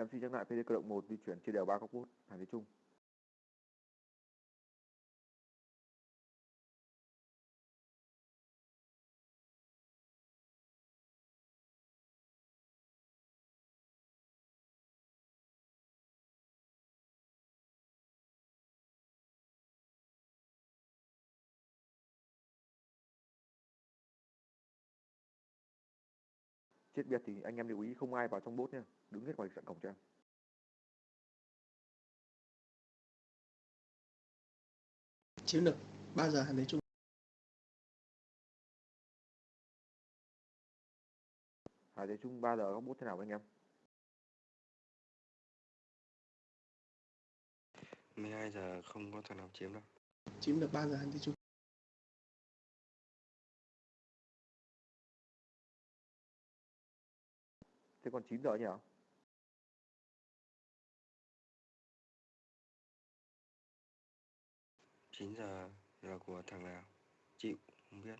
Em xin nhắc lại PD cơ động 1 di chuyển chia đều 3 góc bút, Hàn Thế chung. Chết biệt thì anh em lưu ý không ai vào trong bốt nha, đứng hết ngoài trận cổng cho em. chiến lược 3 giờ Hàn Thế Trung Hàn Thế Trung 3 giờ góc bút thế nào anh em? 12 giờ không có thằng nào chiếm đâu. chiến lược 3 giờ Hàn Thế Trung Thế còn 9 giờ nhỉ? chín giờ là của thằng nào? Chịu, không biết.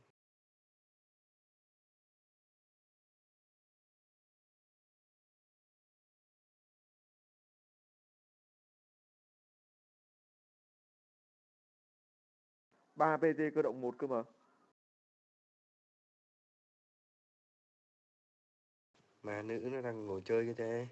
ba PT cơ động 1 cơ mà. Mà nữ nó đang ngồi chơi cái thế.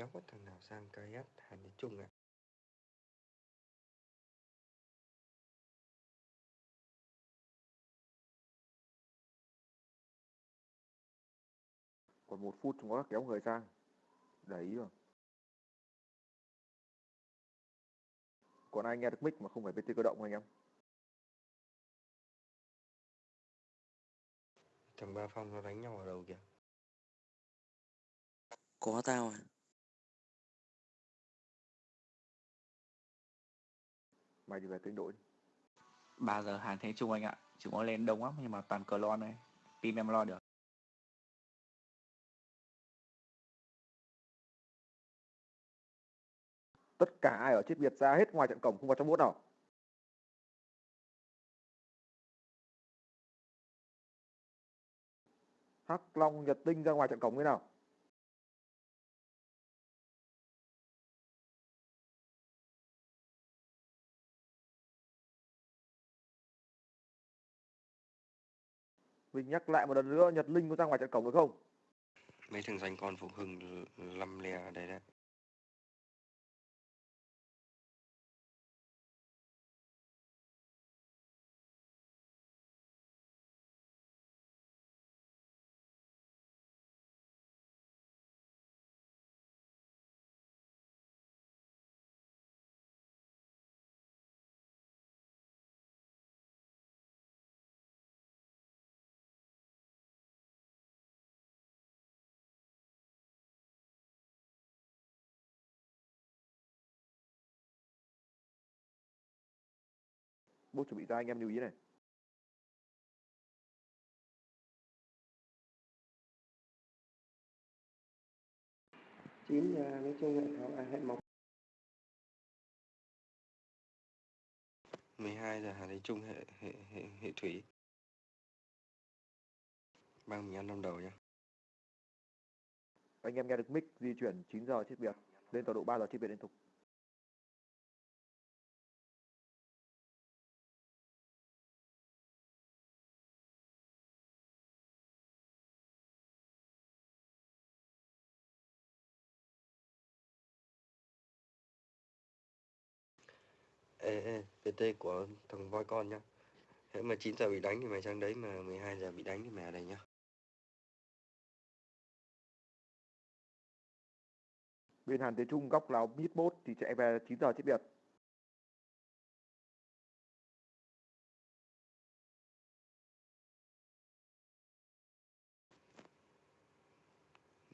Giáo có thằng nào sang KS Hàn Thế Trung ạ? Còn một phút chúng nó kéo người sang. Để ý rồi. Còn ai nghe được mic mà không phải PT cơ động anh em? Thằng Ba Phong nó đánh nhau ở đầu kìa. Có tao à? Mày thì về kênh đội. 3 giờ Hàn Thế Trung anh ạ. Chúng nó lên đông lắm nhưng mà toàn cờ lon này. Team em lo được. Tất cả ai ở chết Việt ra hết ngoài trận cổng không vào trong bốt nào. Hắc Long Nhật Tinh ra ngoài trận cổng thế nào? Mình nhắc lại một lần nữa, Nhật Linh có ra ngoài trận cổng được không? Mấy thằng danh con Phục Hưng lăm le đấy đấy. Bố chuẩn bị ra anh em lưu ý này. chín giờ nói chung hệ thảo à, hệ mộc 12 giờ Hàn Thế Trung hệ hệ hệ, hệ thủy. Mang mình ăn năm đầu nhá. Anh em nghe được mic di chuyển 9 giờ chết Việt. Lên tọa độ 3 giờ chết Việt liên tục. Ê, ê, PT của thằng voi con nhá. Thế mà 9 giờ bị đánh thì mày sang đấy mà 12 giờ bị đánh thì mày ở đây nhá. Bên Hàn Thế Trung góc là mid bot thì chạy về 9 giờ chết biệt.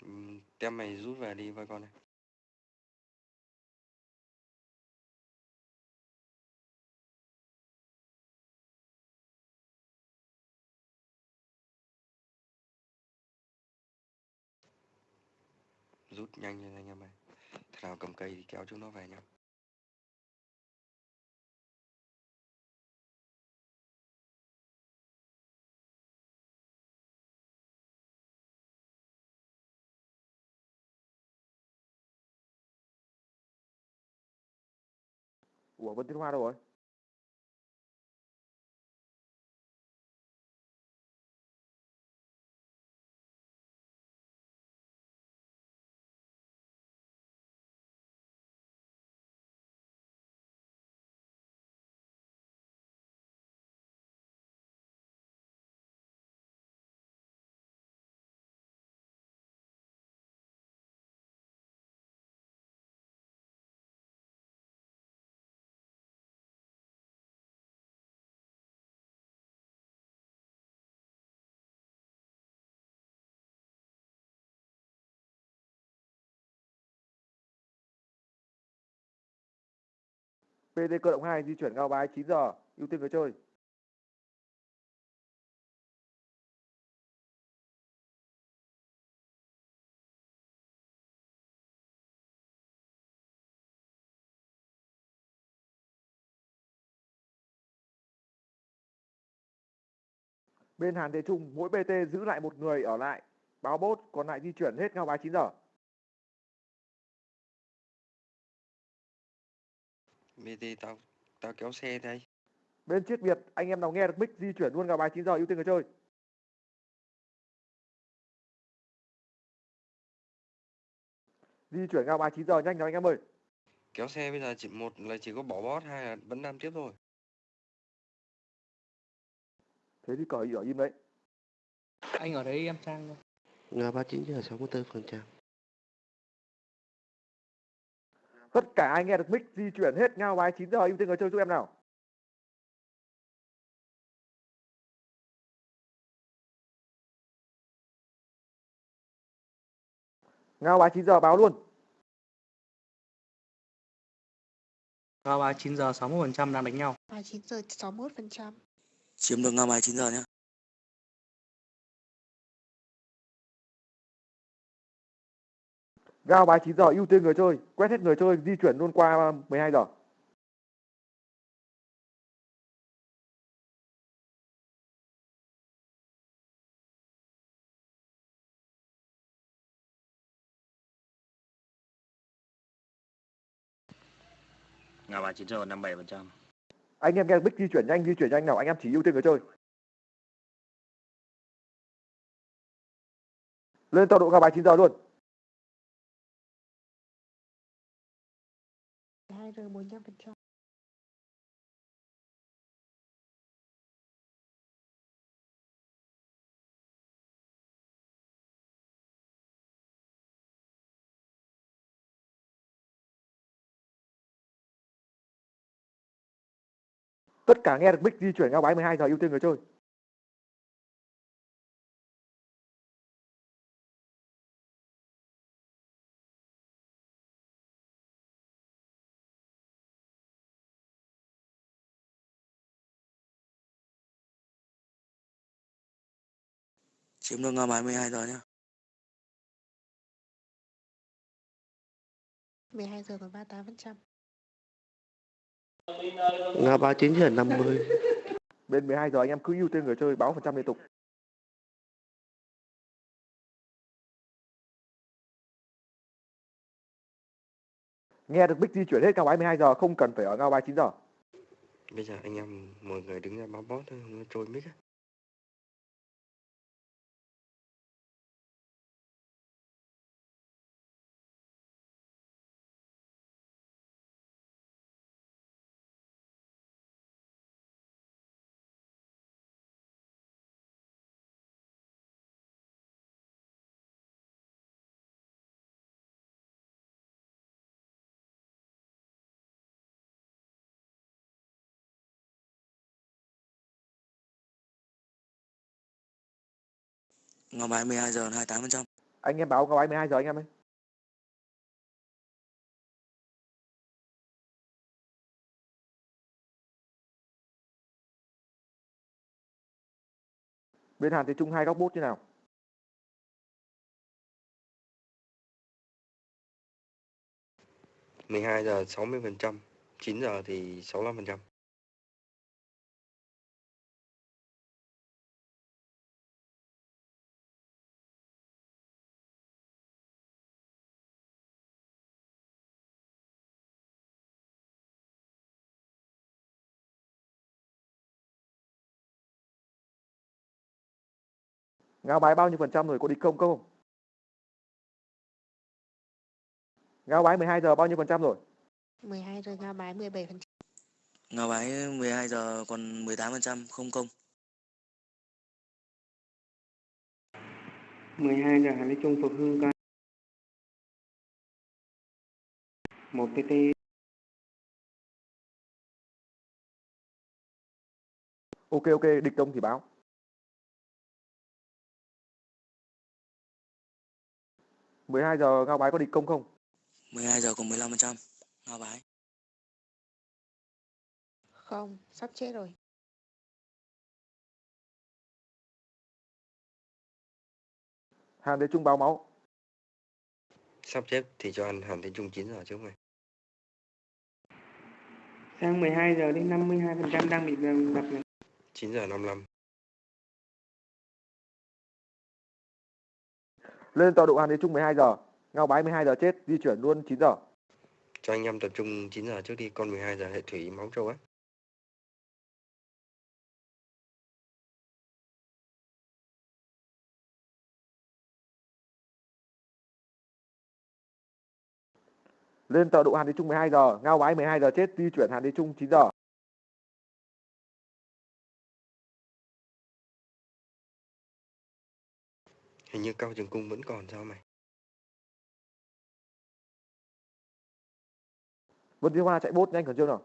Ừm, tem mày rút về đi voi con này rút nhanh lên anh em ơi thằng nào cầm cây thì kéo chúng nó về nhá. Ủa bên Thiên Hoa đâu rồi? PT cơ động 2 di chuyển ngao bái 9 giờ, ưu tiên người chơi. Bên Hàn Thế Trung, mỗi PT giữ lại một người ở lại, báo bốt, còn lại di chuyển hết ngao bái 9 giờ. BT tao tao kéo xe đây Bên chết Việt, anh em nào nghe được mic di chuyển luôn ngao bái 9 giờ, ưu tiên người chơi. Di chuyển ngao bái 9 giờ nhanh nào anh em ơi. kéo xe bây giờ chỉ một là chỉ có bỏ bót hai là vẫn đam tiếp thôi Thế thì cởi ở im đấy. Anh ở đấy em sang. Nga 39 giờ 64%. Tất cả anh nghe được mic di chuyển hết ngao bái 9 giờ, ưu tiên người chơi giúp em nào. Ngao bái 9 giờ báo luôn. Ngao ba 9 giờ 61% đang đánh nhau. và 9 giờ 61%. chiếm được ngao bài 9 giờ nhá Ngao bái 9 giờ ưu tiên người chơi, quét hết người chơi, di chuyển luôn qua 12 giờ. Ngao ba 9 giờ 57%. Anh em nghe mic di chuyển nhanh, di chuyển nhanh nào, anh em chỉ ưu tiên người chơi. Lên tọa độ ngao bái 9 giờ luôn. Tất cả nghe được mic di chuyển ngao bái 12 giờ ưu tiên người chơi. chiếm được ngao bài 12 giờ nhá 12 giờ còn 38%. Nga 39 giờ 50. Bên 12 giờ anh em cứ ưu tiên người chơi báo phần trăm liên tục. Nghe được mic di chuyển hết ngao bái 12 giờ, không cần phải ở ngao bái 9 giờ. bây giờ anh em mọi người đứng ra báo bót thôi nó trôi mic á Ngao Bái 12 giờ 28%. Anh em báo Ngao Bái 12 giờ anh em ơi. Bên Hàn Thế Trung hai góc bút như nào? mười hai giờ sáu mươi phần trăm chín giờ thì sáu mươi phần trăm Ngao Bái bao nhiêu phần trăm rồi có địch công không? Ngao Bái 12 giờ bao nhiêu phần trăm rồi? 12 giờ Ngao Bái 17 phần trăm. Ngao Bái 12 giờ còn 18%, không công. 12 giờ Hàn Thế Trung phục hưng coi. 1 PT Ok ok, địch công thì báo. 12 giờ Ngao Bái có địch công không? 12 giờ còn 15% Ngao Bái. Không, sắp chết rồi. Hàn Thế Trung báo máu. Sắp chết thì cho ăn Hàn Thế Trung 9 giờ trước mày. Sang 12 giờ đến 52% đang bị đập này. 9 giờ 55 Lên tọa độ Hàn Thế Trung 12 giờ. Ngao Bái 12 giờ chết, di chuyển luôn 9 giờ. cho anh em tập trung 9 giờ trước đi con 12 giờ hệ thủy máu trâu á Lên tọa độ Hàn Thế Trung 12 giờ. Ngao Bái 12 giờ chết, di chuyển Hàn Thế Trung 9 giờ. Hình như cao trường cung vẫn còn sao mày Vân Thiên Hoa chạy bốt nhanh còn chưa nào.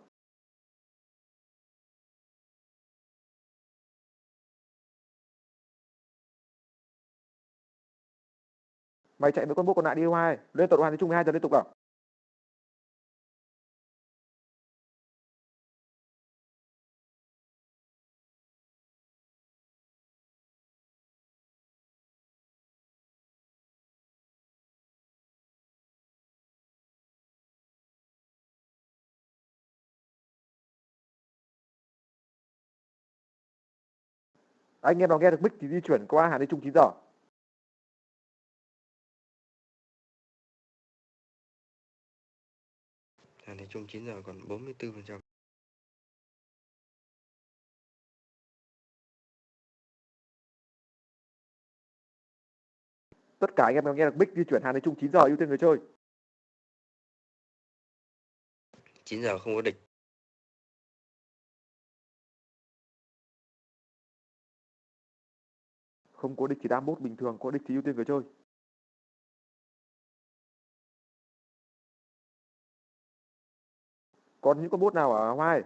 Mày chạy với con bốt còn lại đi, Hoa ơi. Lên tọa độ Hàn Thế 12 giờ liên tục nào. Anh em nào nghe được mic thì di chuyển qua Hàn Thế Trung 9 giờ. hàn thế trung 9 giờ còn 44 phần trăm Tất cả anh em nào nghe được mic di chuyển Hàn Thế Trung 9 giờ ưu tiên người chơi. 9 giờ không có địch Không có địch đam bốt bình thường, có địch thì ưu tiên người chơi. Còn những con bốt nào ở Hoa ơi?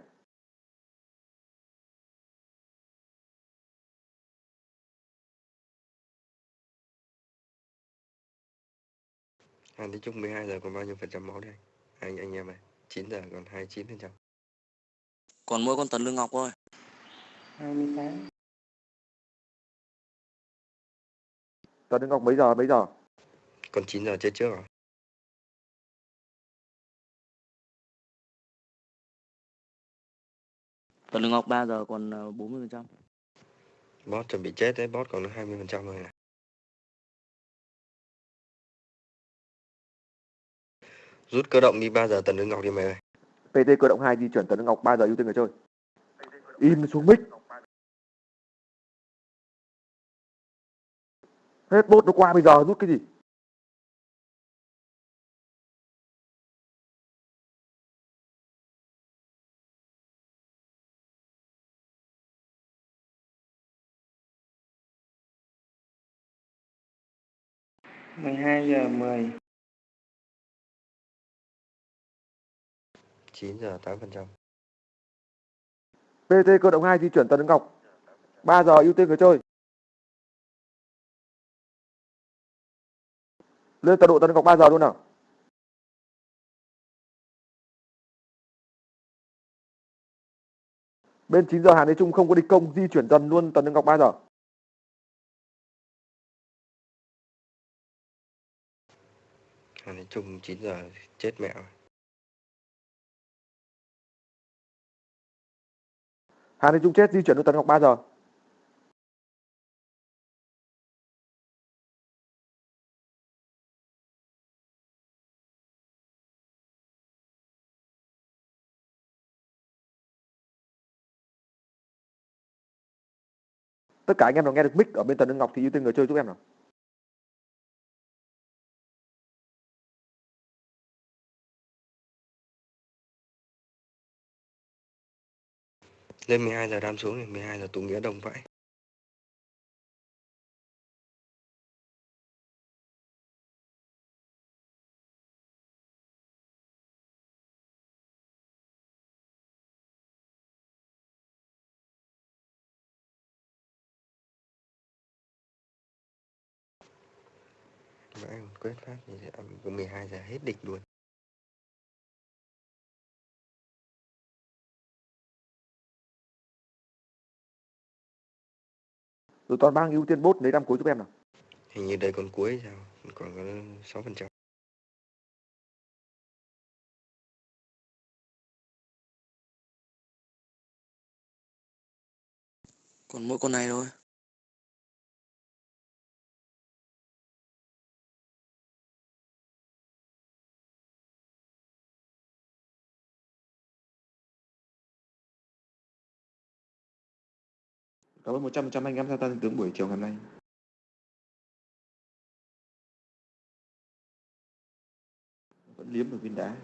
hàn thế trung 12 giờ còn bao nhiêu phần trăm máu đây anh anh em này 9 giờ còn 29 phần trăm Còn mỗi con Tần Lương Ngọc thôi. 28 Tần Đức Ngọc mấy giờ mấy giờ? còn 9 giờ chết trước rồi Tần Lương Ngọc 3 giờ còn ờ, 40%. boss chuẩn bị chết đấy boss còn 20 phần trăm rồi này rút cơ động đi 3 giờ tần lương ngọc đi mày ơi PT cơ động 2 di chuyển Tần Đức Ngọc 3 giờ ưu tiên người chơi. Im xuống mic. Hết bốt nó qua bây giờ rút cái gì? mười hai giờ mười 9 giờ 8 phần trăm PT cơ động 2 di chuyển Đức Ngọc 3 giờ ưu tiên người chơi. Lên tọa độ tấn cọc 3 giờ luôn nào. Bên 9 giờ Hàn Thế Trung không có địch công di chuyển dần luôn tấn cọc 3 giờ. Hàn Thế Trung 9 giờ chết mẹ rồi. Hàn Thế Trung chết di chuyển luôn tấn cọc 3 giờ. Tất cả anh em nào nghe được mic ở bên tần Đức Ngọc thì ưu tiên người chơi giúp em nào. Lên 12 giờ đam xuống thì 12 giờ tụ nghĩa đồng vãi. Vãi còn quét phát thì sẽ có 12 giờ hết địch luôn. Rồi toàn bang ưu tiên bốt lấy đam cuối giúp em nào. Hình như đây còn cuối sao? Còn có 6%. còn mỗi con này thôi Cảm ơn 100% anh em tham gia tướng buổi chiều ngày hôm nay. Vẫn liếm được viên đá.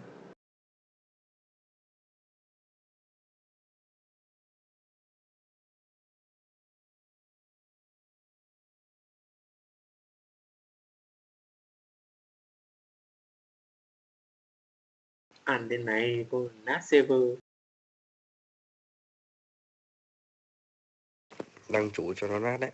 ăn đến này cô nát server năng chủ cho nó nát đấy.